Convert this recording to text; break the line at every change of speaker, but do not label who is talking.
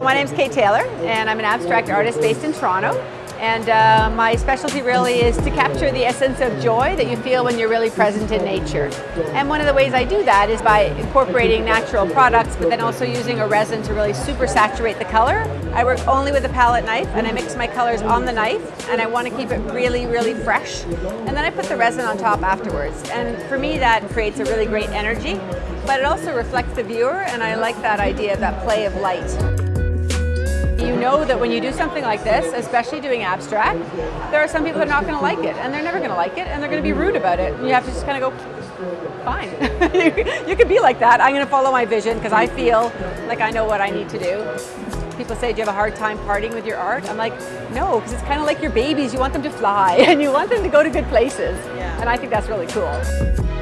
My name is Kate Taylor and I'm an abstract artist based in Toronto. And uh, my specialty really is to capture the essence of joy that you feel when you're really present in nature. And one of the ways I do that is by incorporating natural products, but then also using a resin to really super saturate the color. I work only with a palette knife and I mix my colors on the knife and I want to keep it really, really fresh. And then I put the resin on top afterwards. And for me that creates a really great energy, but it also reflects the viewer and I like that idea of that play of light. You know that when you do something like this, especially doing abstract, there are some people that are not going to like it, and they're never going to like it, and they're going to be rude about it. And you have to just kind of go, fine. you could be like that. I'm going to follow my vision because I feel like I know what I need to do. People say, do you have a hard time parting with your art? I'm like, no, because it's kind of like your babies. You want them to fly, and you want them to go to good places. Yeah. And I think that's really cool.